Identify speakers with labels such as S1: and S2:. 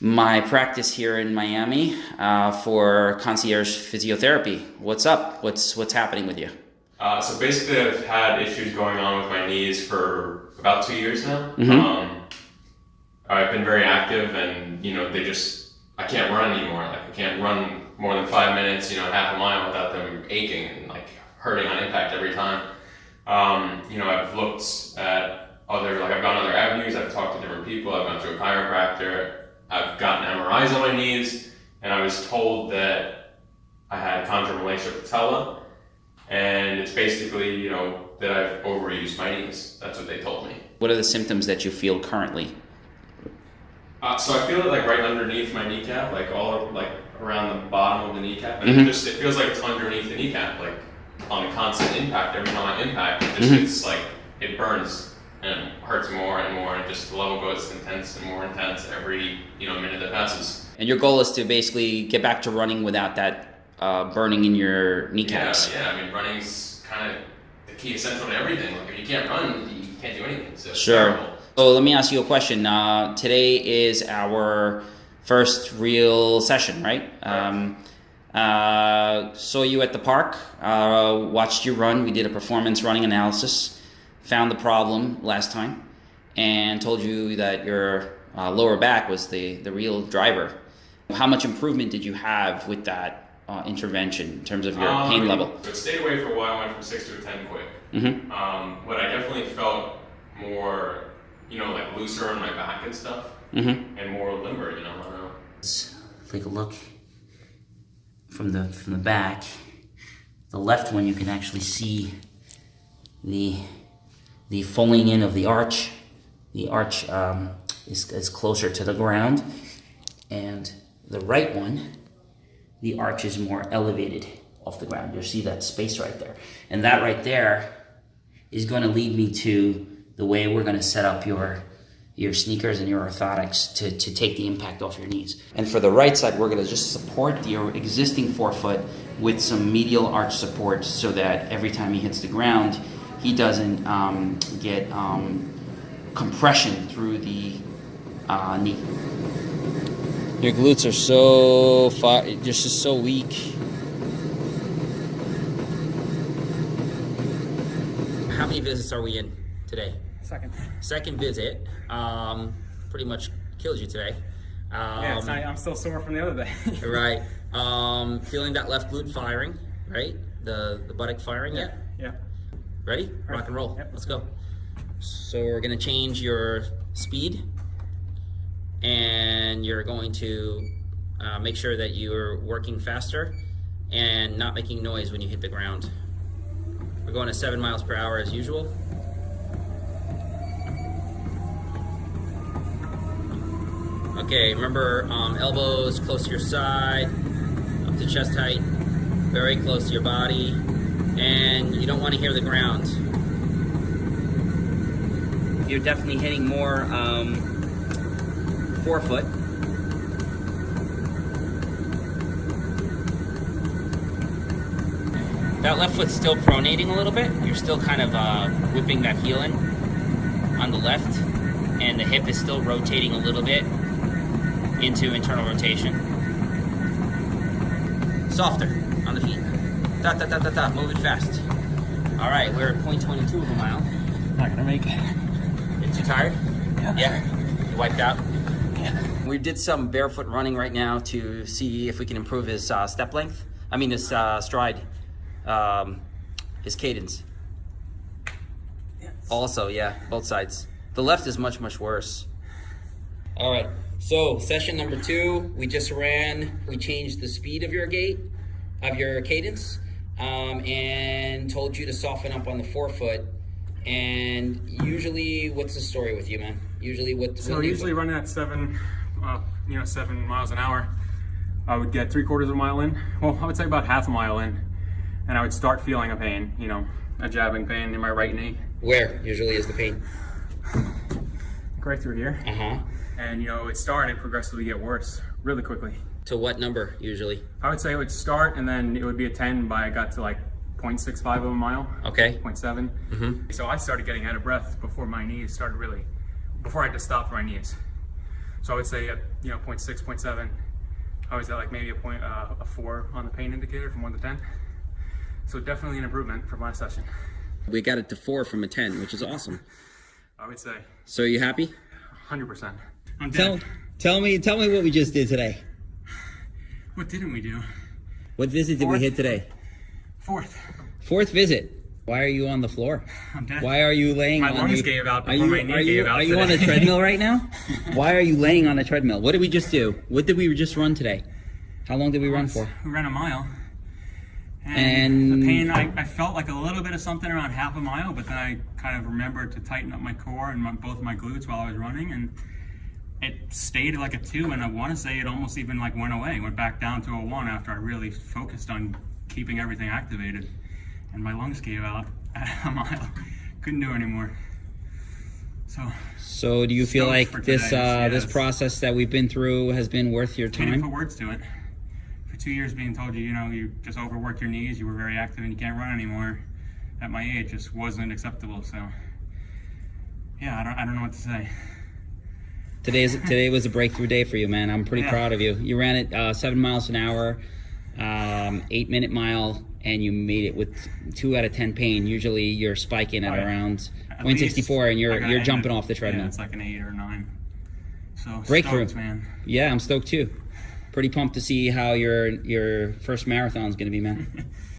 S1: my practice here in Miami uh, for concierge physiotherapy. What's up? What's what's happening with you?
S2: Uh, so basically, I've had issues going on with my knees for about two years now. Mm-hmm. Um, I've been very active, and you know, they just I can't run anymore. Like I can't run more than five minutes, you know, half a mile without them aching and like hurting on impact every time. Um, you know, I've looked at other like I've gone other avenues. I've talked to different people. I've gone to a chiropractor. I've gotten MRIs on my knees, and I was told that I had chondromalacia patella, and it's basically you know that I've overused my knees. That's what they told me.
S1: What are the symptoms that you feel currently?
S2: Uh, so I feel it like right underneath my kneecap, like all like around the bottom of the kneecap, and mm-hmm. it just it feels like it's underneath the kneecap, like on a constant impact. Every time I impact, it just mm-hmm. gets like it burns and hurts more and more, and just the level goes intense and more intense every you know minute that passes.
S1: And your goal is to basically get back to running without that uh, burning in your kneecaps.
S2: Yeah, yeah. I mean, running's kind of the key essential to everything. Like if you can't run, you can't do anything. So
S1: sure. So let me ask you a question. Uh, today is our first real session, right? Um, uh, saw you at the park, uh, watched you run. We did a performance running analysis found the problem last time and told you that your uh, lower back was the, the real driver. How much improvement did you have with that uh, intervention in terms of your um, pain level?
S2: So it stayed away for a while, went from 6 to a 10 quick. Mm-hmm. Um, but I definitely felt more, you know, like looser on my back and stuff, mm-hmm. and more limber, you know.
S1: Let's take a look from the from the back. The left one, you can actually see the the falling in of the arch. The arch um, is, is closer to the ground. And the right one, the arch is more elevated off the ground. You'll see that space right there. And that right there is going to lead me to the way we're going to set up your your sneakers and your orthotics to, to take the impact off your knees. And for the right side, we're going to just support the existing forefoot with some medial arch support so that every time he hits the ground, he doesn't um, get um, compression through the uh, knee. Your glutes are so far, just so weak. How many visits are we in today?
S3: Second.
S1: Second visit. Um, pretty much killed you today.
S3: Um, yeah, not, I'm still sore from the other day.
S1: right. Um, feeling that left glute firing, right? The the buttock firing
S3: yeah. yet?
S1: Ready? Rock and roll. Yep. Let's go. So we're gonna change your speed and you're going to uh, make sure that you're working faster and not making noise when you hit the ground. We're going to seven miles per hour as usual. Okay, remember um, elbows close to your side, up to chest height, very close to your body and you don't want to hear the ground. You're definitely hitting more um, forefoot. That left foot's still pronating a little bit. You're still kind of uh, whipping that heel in on the left, and the hip is still rotating a little bit into internal rotation. Softer on the feet. Dot, dot, dot, dot, dot. Move it fast. All right, we're at 0.22 of a mile.
S3: Not gonna make it.
S1: You too tired?
S3: Yeah.
S1: Yeah? You wiped out?
S3: Yeah.
S1: We did some barefoot running right now to see if we can improve his uh, step length. I mean, his uh, stride, um, his cadence. Yes. Also, yeah, both sides. The left is much, much worse. All right, so session number two, we just ran, we changed the speed of your gait, of your cadence um, and told you to soften up on the forefoot. And usually, what's the story with you, man? Usually, what?
S3: So usually running at seven, uh, you know, seven miles an hour. I would get three quarters of a mile in. Well, I would say about half a mile in, and I would start feeling a pain. You know, a jabbing pain in my right knee.
S1: Where usually is the pain?
S3: right through here.
S1: Uh huh.
S3: And you know, it started progressively get worse really quickly
S1: to what number usually?
S3: I would say it would start and then it would be a 10 by I got to like 0.65 of a mile.
S1: Okay.
S3: 0.7. Mm -hmm. So I started getting out of breath before my knees started really, before I had to stop for my knees. So I would say at you know 0.6, 0.7, I was at like maybe a point uh, a four on the pain indicator from one to ten. So definitely an improvement from last session.
S1: We got it to four from a 10, which is awesome.
S3: I would say
S1: So are you happy?
S3: 100%. I'm
S1: Tell,
S3: dead.
S1: tell me, tell me what we just did today.
S3: What didn't we do?
S1: What visit did we hit today?
S3: Fourth.
S1: Fourth visit. Why are you on the floor?
S3: I'm dead.
S1: Why are you laying
S3: My
S1: on
S3: lungs
S1: the,
S3: gave out
S1: are
S3: before
S1: you,
S3: my knee
S1: are you,
S3: gave out
S1: Are you on a treadmill right now? Why are you laying on a treadmill? What did we just do? What did we just run today? How long did we run for?
S3: We ran a mile.
S1: And-
S3: the pain, I, I felt like a little bit of something around half a mile, but then I kind of remembered to tighten up my core and my, both my glutes while I was running, and it stayed like a two. And I want to say it almost even like went away, went back down to a one after I really focused on keeping everything activated, and my lungs gave out at a mile. Couldn't do anymore. So
S1: So do you feel like this uh, this process that we've been through has been worth your
S3: can't
S1: time?
S3: put words to it. For two years being told you, you know, you just overworked your knees, you were very active and you can't run anymore at my age just wasn't acceptable. So yeah, I don't I don't know what to say.
S1: Today's today was a breakthrough day for you, man. I'm pretty
S3: Yeah.
S1: proud of you. You ran it uh, seven miles an hour, um, eight minute mile, and you made it with two out of ten pain. Usually you're spiking at
S3: Oh,
S1: around
S3: At
S1: 0.64 and you're you're jumping
S3: it.
S1: off the treadmill.
S3: Yeah, it's like an eight or nine. So
S1: Breakthrough.
S3: stoked, man.
S1: Yeah, I'm stoked too. Pretty pumped to see how your your first marathon's gonna be, man.